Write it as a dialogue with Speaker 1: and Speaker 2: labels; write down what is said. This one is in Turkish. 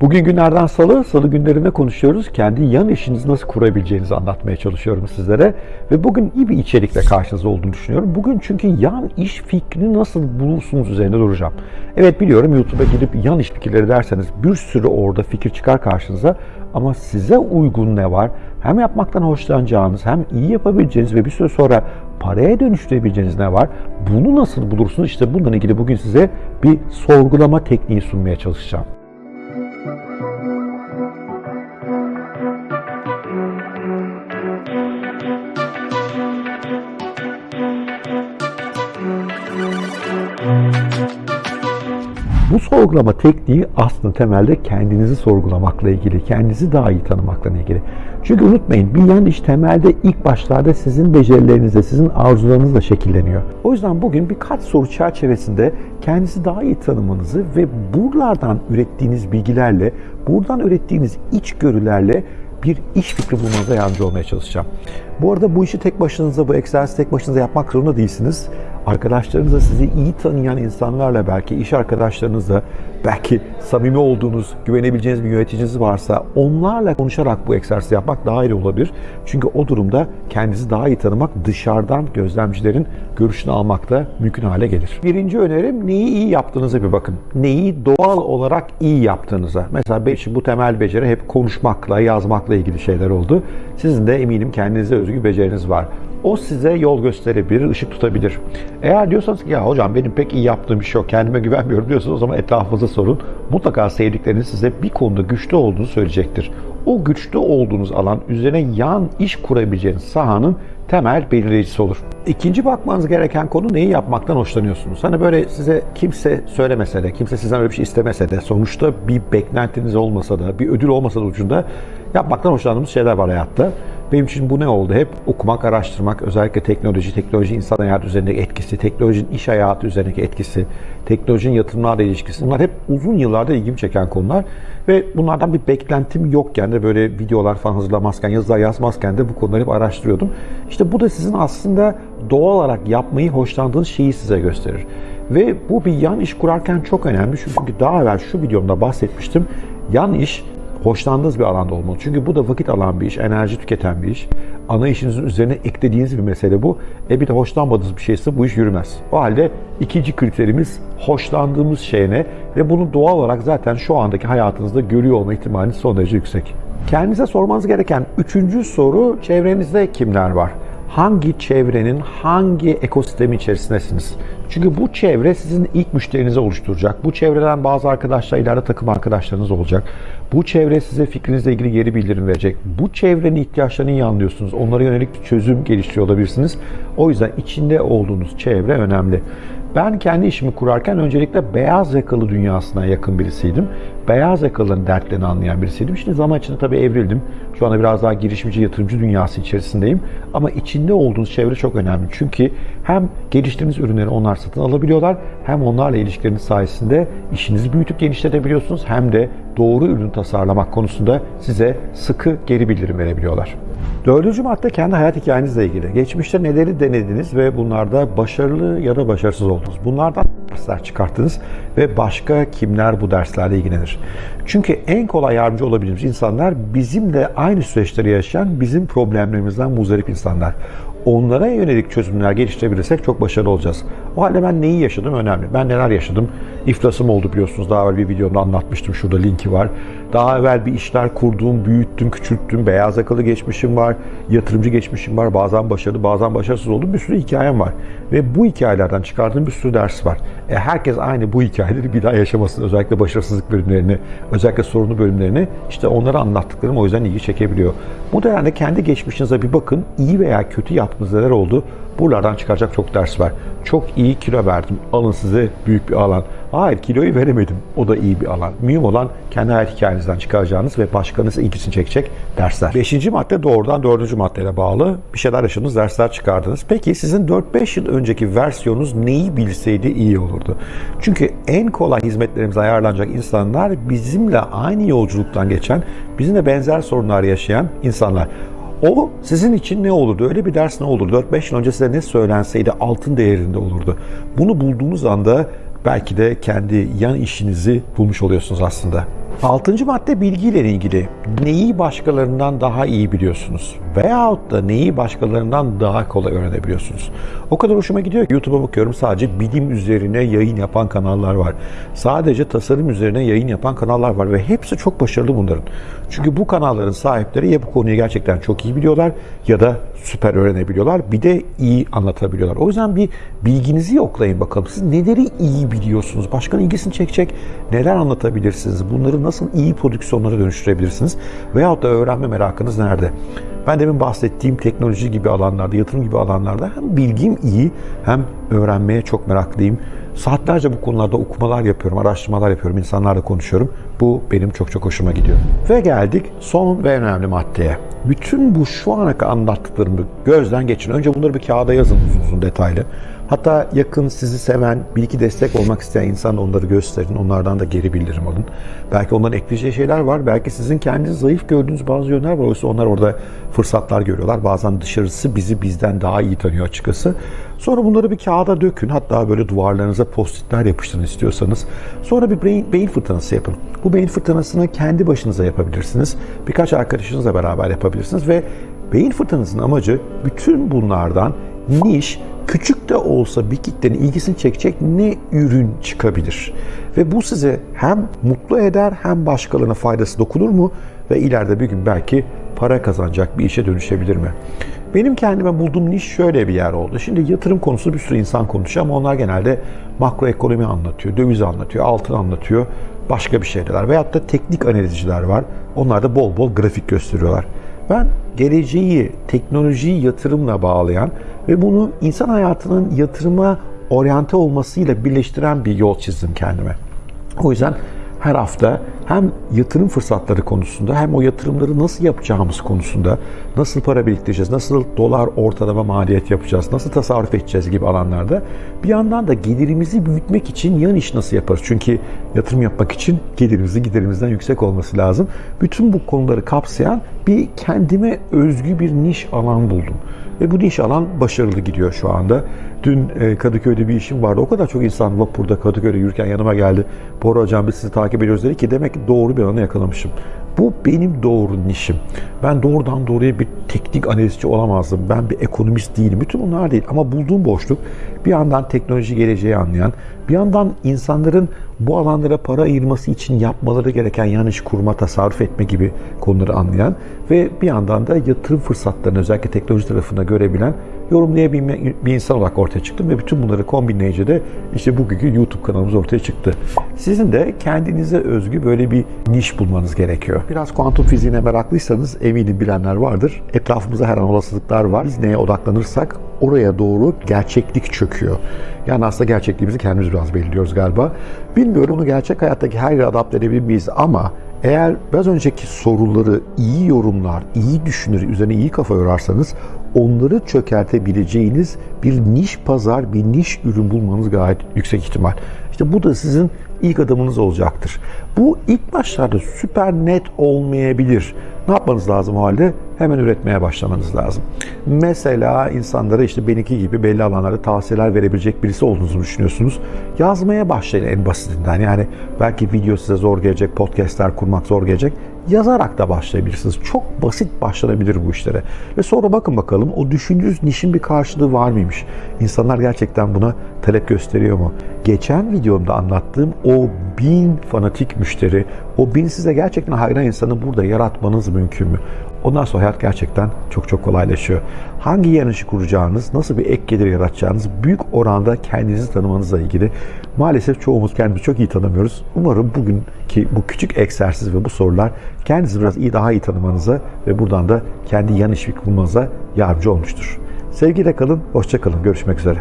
Speaker 1: Bugün günlerden salı, salı günlerinde konuşuyoruz. Kendi yan işinizi nasıl kurabileceğinizi anlatmaya çalışıyorum sizlere. Ve bugün iyi bir içerikle karşınızda olduğunu düşünüyorum. Bugün çünkü yan iş fikrini nasıl bulursunuz üzerinde duracağım. Evet biliyorum YouTube'a gidip yan iş fikirleri derseniz bir sürü orada fikir çıkar karşınıza. Ama size uygun ne var? Hem yapmaktan hoşlanacağınız hem iyi yapabileceğiniz ve bir süre sonra paraya dönüştürebileceğiniz ne var? Bunu nasıl bulursunuz? İşte bununla ilgili bugün size bir sorgulama tekniği sunmaya çalışacağım. Bu sorgulama tekniği aslında temelde kendinizi sorgulamakla ilgili, kendinizi daha iyi tanımakla ilgili. Çünkü unutmayın bir yan iş temelde ilk başlarda sizin becerilerinizle, sizin arzularınızla şekilleniyor. O yüzden bugün birkaç soru çerçevesinde kendinizi daha iyi tanımanızı ve buralardan ürettiğiniz bilgilerle, buradan ürettiğiniz içgörülerle bir iş fikri bulmanıza yardımcı olmaya çalışacağım. Bu arada bu işi tek başınıza, bu egzersizi tek başınıza yapmak zorunda değilsiniz. Arkadaşlarınızla sizi iyi tanıyan insanlarla belki iş arkadaşlarınızla belki samimi olduğunuz, güvenebileceğiniz bir yöneticiniz varsa onlarla konuşarak bu egzersizi yapmak daha iyi olabilir. Çünkü o durumda kendinizi daha iyi tanımak dışarıdan gözlemcilerin görüşünü almak da mümkün hale gelir. Birinci önerim neyi iyi yaptığınıza bir bakın. Neyi doğal olarak iyi yaptığınıza. Mesela benim için bu temel beceri hep konuşmakla, yazmakla ilgili şeyler oldu. Sizin de eminim kendinize özgü beceriniz var. O size yol gösterebilir, ışık tutabilir. Eğer diyorsanız ki ya hocam benim pek iyi yaptığım bir şey yok, kendime güvenmiyorum diyorsanız o zaman etrafınıza sorun. Mutlaka sevdikleriniz size bir konuda güçlü olduğunu söyleyecektir. O güçlü olduğunuz alan üzerine yan iş kurabileceğiniz sahanın temel belirleyicisi olur. İkinci bakmanız gereken konu neyi yapmaktan hoşlanıyorsunuz? Hani böyle size kimse söylemese de, kimse sizden öyle bir şey istemese de, sonuçta bir beklentiniz olmasa da, bir ödül olmasa da ucunda yapmaktan hoşlandığımız şeyler var hayatta. Benim için bu ne oldu? Hep okumak, araştırmak, özellikle teknoloji, teknoloji insan hayatı üzerindeki etkisi, teknolojinin iş hayatı üzerindeki etkisi, teknolojinin yatırımlarla ilişkisi. Bunlar hep uzun yıllarda ilgimi çeken konular. Ve bunlardan bir beklentim yokken de böyle videolar falan hazırlamazken, yazılar yazmazken de bu konuları hep araştırıyordum. İşte bu da sizin aslında doğal olarak yapmayı hoşlandığınız şeyi size gösterir. Ve bu bir yan iş kurarken çok önemli. Çünkü daha evvel şu videomda bahsetmiştim. Yan iş hoşlandığınız bir alanda olmalı. Çünkü bu da vakit alan bir iş, enerji tüketen bir iş. Ana işinizin üzerine eklediğiniz bir mesele bu. E bir de hoşlanmadığınız bir şeyse bu iş yürümez. O halde ikinci kriterimiz hoşlandığımız şey ne? Ve bunu doğal olarak zaten şu andaki hayatınızda görüyor olma ihtimali son derece yüksek. Kendinize sormanız gereken üçüncü soru çevrenizde kimler var? Hangi çevrenin hangi ekosistemi içerisindesiniz? Çünkü bu çevre sizin ilk müşterinizi oluşturacak. Bu çevreden bazı arkadaşlar ileride takım arkadaşlarınız olacak. Bu çevre size fikrinizle ilgili geri bildirim verecek. Bu çevrenin ihtiyaçlarını iyi anlıyorsunuz. Onlara yönelik bir çözüm geliştiriyor olabilirsiniz. O yüzden içinde olduğunuz çevre önemli. Ben kendi işimi kurarken öncelikle beyaz yakalı dünyasına yakın birisiydim. Beyaz yakalıların dertlerini anlayan birisiydim. Şimdi zaman içinde tabii evrildim. Şu anda biraz daha girişimci, yatırımcı dünyası içerisindeyim. Ama içinde olduğunuz çevre çok önemli. Çünkü hem geliştirdiğiniz ürünleri onlar satın alabiliyorlar, hem onlarla ilişkileriniz sayesinde işinizi büyütüp genişletebiliyorsunuz, hem de doğru ürün tasarlamak konusunda size sıkı geri bildirim verebiliyorlar. Dördüncü madde kendi hayat hikayenizle ilgili. Geçmişte neleri denediniz ve bunlarda başarılı ya da başarısız oldunuz. Bunlardan dersler çıkarttınız ve başka kimler bu derslerle ilgilenir. Çünkü en kolay yardımcı olabileceğimiz insanlar bizimle aynı süreçleri yaşayan, bizim problemlerimizden muzdarip insanlar onlara yönelik çözümler geliştirebilirsek çok başarılı olacağız. O halde ben neyi yaşadım önemli. Ben neler yaşadım? İflasım oldu biliyorsunuz. Daha evvel bir videomda anlatmıştım. Şurada linki var. Daha evvel bir işler kurduğum, büyüttüm, küçülttüm. Beyaz yakalı geçmişim var. Yatırımcı geçmişim var. Bazen başarılı, bazen başarısız oldum. Bir sürü hikayem var. Ve bu hikayelerden çıkardığım bir sürü ders var. E, herkes aynı bu hikayeleri bir daha yaşamasın. Özellikle başarısızlık bölümlerini, özellikle sorunlu bölümlerini işte onları anlattıklarım o yüzden ilgi çekebiliyor. Bu dönemde kendi geçmişinize bir bakın. İyi veya kötü yaptığınız neler oldu? Buralardan çıkaracak çok ders var. Çok iyi kilo verdim. Alın size büyük bir alan. Hayır kiloyu veremedim. O da iyi bir alan. Mühim olan kendi hayat hikayenizden çıkaracağınız ve başkanınızın ilgisini çekecek dersler. Beşinci madde doğrudan dördüncü maddeyle bağlı. Bir şeyler yaşadınız, dersler çıkardınız. Peki sizin 4-5 yıl önceki versiyonunuz neyi bilseydi iyi olurdu? Çünkü en kolay hizmetlerimize ayarlanacak insanlar bizimle aynı yolculuktan geçen, bizimle benzer sorunlar yaşayan insanlar. O sizin için ne olurdu? Öyle bir ders ne olurdu? 4-5 yıl önce size ne söylenseydi altın değerinde olurdu. Bunu bulduğunuz anda belki de kendi yan işinizi bulmuş oluyorsunuz aslında. Altıncı madde bilgiyle ilgili. Neyi başkalarından daha iyi biliyorsunuz? Veyahut da neyi başkalarından daha kolay öğrenebiliyorsunuz? O kadar hoşuma gidiyor ki YouTube'a bakıyorum sadece bilim üzerine yayın yapan kanallar var. Sadece tasarım üzerine yayın yapan kanallar var ve hepsi çok başarılı bunların. Çünkü bu kanalların sahipleri ya bu konuyu gerçekten çok iyi biliyorlar ya da süper öğrenebiliyorlar. Bir de iyi anlatabiliyorlar. O yüzden bir bilginizi yoklayın bakalım. Siz neleri iyi biliyorsunuz? Başkanın ilgisini çekecek neler anlatabilirsiniz? Bunları nasıl iyi prodüksiyonlara dönüştürebilirsiniz? Veyahut da öğrenme merakınız nerede? Ben demin bahsettiğim teknoloji gibi alanlarda, yatırım gibi alanlarda hem bilgim iyi hem öğrenmeye çok meraklıyım. Saatlerce bu konularda okumalar yapıyorum, araştırmalar yapıyorum, insanlarla konuşuyorum. Bu benim çok çok hoşuma gidiyor. Ve geldik son ve önemli maddeye. Bütün bu şu ana kadar anlattıklarımı gözden geçirin. Önce bunları bir kağıda yazın uzun uzun detaylı. Hatta yakın sizi seven, bir iki destek olmak isteyen insan onları gösterin. Onlardan da geri bildirim alın. Belki onların ekleyeceği şeyler var. Belki sizin kendiniz zayıf gördüğünüz bazı yönler var. Oysa onlar orada fırsatlar görüyorlar. Bazen dışarısı bizi bizden daha iyi tanıyor açıkçası. Sonra bunları bir kağıda dökün. Hatta böyle duvarlarınıza postitler yapıştırın istiyorsanız. Sonra bir beyin, beyin fırtınası yapın. Bu beyin fırtınasını kendi başınıza yapabilirsiniz. Birkaç arkadaşınızla beraber yapabilirsiniz ve beyin fırtınasının amacı bütün bunlardan niş, küçük de olsa bir kitlenin ilgisini çekecek ne ürün çıkabilir? Ve bu size hem mutlu eder hem başkalarına faydası dokunur mu? Ve ileride bir gün belki para kazanacak bir işe dönüşebilir mi? Benim kendime bulduğum niş şöyle bir yer oldu. Şimdi yatırım konusu bir sürü insan konuşuyor ama onlar genelde makroekonomi anlatıyor, döviz anlatıyor, altın anlatıyor, başka bir şeyler. Veyahut da teknik analizciler var. Onlar da bol bol grafik gösteriyorlar. Ben geleceği teknolojiyi yatırımla bağlayan ve bunu insan hayatının yatırıma oryante olmasıyla birleştiren bir yol çizdim kendime. O yüzden her hafta hem yatırım fırsatları konusunda hem o yatırımları nasıl yapacağımız konusunda nasıl para biriktireceğiz, nasıl dolar ortalama maliyet yapacağız, nasıl tasarruf edeceğiz gibi alanlarda bir yandan da gelirimizi büyütmek için yan iş nasıl yaparız? Çünkü yatırım yapmak için gelirimizin giderimizden yüksek olması lazım. Bütün bu konuları kapsayan bir kendime özgü bir niş alan buldum. Ve bu niş alan başarılı gidiyor şu anda. Dün e, Kadıköy'de bir işim vardı. O kadar çok insan vapurda Kadıköy'de yürürken yanıma geldi. Bora hocam biz sizi takip ediyoruz dedi ki demek ki doğru bir alanı yakalamışım. Bu benim doğru nişim. Ben doğrudan doğruya bir teknik analizci olamazdım. Ben bir ekonomist değilim. Bütün bunlar değil. Ama bulduğum boşluk bir yandan teknoloji geleceği anlayan, bir yandan insanların bu alanlara para ayırması için yapmaları gereken yanlış kurma, tasarruf etme gibi konuları anlayan ve bir yandan da yatırım fırsatlarını özellikle teknoloji tarafında görebilen yorumlayabilme bir insan olarak ortaya çıktım ve bütün bunları kombinleyince de işte bugünkü YouTube kanalımız ortaya çıktı. Sizin de kendinize özgü böyle bir niş bulmanız gerekiyor. Biraz kuantum fiziğine meraklıysanız eminim bilenler vardır. Etrafımızda her an olasılıklar var. Biz neye odaklanırsak oraya doğru gerçeklik çöküyor. Yani aslında gerçekliğimizi kendimiz biraz belirliyoruz galiba. Bilmiyorum onu gerçek hayattaki her yere adapte edebilir miyiz ama eğer biraz önceki soruları iyi yorumlar, iyi düşünür, üzerine iyi kafa yorarsanız onları çökertebileceğiniz bir niş pazar, bir niş ürün bulmanız gayet yüksek ihtimal. İşte bu da sizin ilk adımınız olacaktır. Bu ilk başlarda süper net olmayabilir. Ne yapmanız lazım o halde? Hemen üretmeye başlamanız lazım. Mesela insanlara işte benimki gibi belli alanlarda tavsiyeler verebilecek birisi olduğunuzu düşünüyorsunuz. Yazmaya başlayın en basitinden. Yani belki video size zor gelecek, podcastler kurmak zor gelecek. Yazarak da başlayabilirsiniz. Çok basit başlanabilir bu işlere. Ve sonra bakın bakalım o düşündüğünüz nişin bir karşılığı var mıymış? İnsanlar gerçekten buna talep gösteriyor mu? Geçen videomda anlattığım o bin fanatik müşteri, o bin size gerçekten hayran insanı burada yaratmanız mümkün mü? Ondan sonra hayat gerçekten çok çok kolaylaşıyor. Hangi yanlışı kuracağınız, nasıl bir ek gelir yaratacağınız büyük oranda kendinizi tanımanızla ilgili. Maalesef çoğumuz kendimizi çok iyi tanımıyoruz. Umarım bugünkü bu küçük egzersiz ve bu sorular kendinizi biraz iyi daha iyi tanımanıza ve buradan da kendi yan iş bulmanıza yardımcı olmuştur. Sevgiyle kalın, hoşça kalın. Görüşmek üzere.